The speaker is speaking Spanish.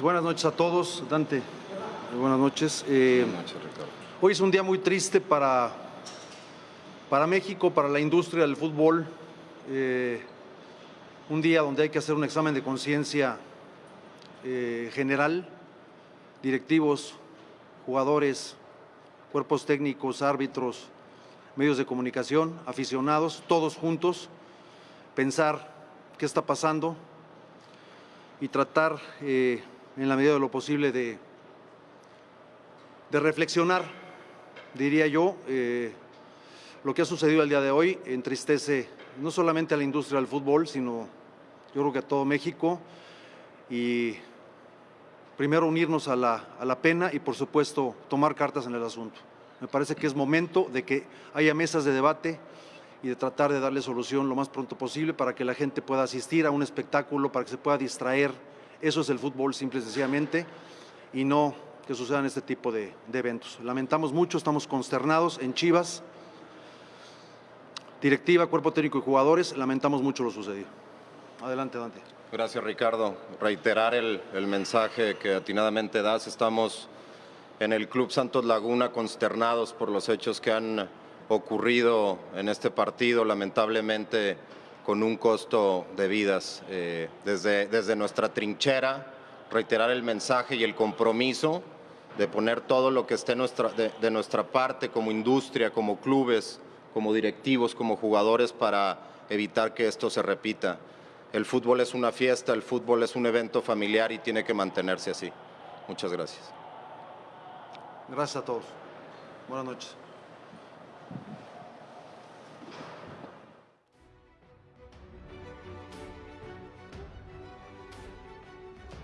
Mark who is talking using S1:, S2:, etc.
S1: Buenas noches a todos. Dante, buenas noches. Eh, hoy es un día muy triste para, para México, para la industria del fútbol. Eh, un día donde hay que hacer un examen de conciencia eh, general, directivos, jugadores, cuerpos técnicos, árbitros, medios de comunicación, aficionados, todos juntos, pensar qué está pasando y tratar eh, en la medida de lo posible de, de reflexionar, diría yo, eh, lo que ha sucedido el día de hoy entristece no solamente a la industria del fútbol, sino yo creo que a todo México y primero unirnos a la, a la pena y por supuesto tomar cartas en el asunto. Me parece que es momento de que haya mesas de debate y de tratar de darle solución lo más pronto posible para que la gente pueda asistir a un espectáculo, para que se pueda distraer. Eso es el fútbol, simple y sencillamente, y no que sucedan este tipo de, eventos. Lamentamos mucho, estamos consternados en Chivas, directiva, cuerpo técnico y jugadores, lamentamos mucho lo sucedido. Adelante, Dante.
S2: Gracias, Ricardo. Reiterar el, el mensaje que atinadamente das. Estamos en el Club Santos Laguna consternados por los hechos que han ocurrido en este partido, lamentablemente con un costo de vidas. Eh, desde, desde nuestra trinchera, reiterar el mensaje y el compromiso de poner todo lo que esté nuestra, de, de nuestra parte como industria, como clubes, como directivos, como jugadores para evitar que esto se repita. El fútbol es una fiesta, el fútbol es un evento familiar y tiene que mantenerse así. Muchas gracias.
S1: Gracias a todos. Buenas noches.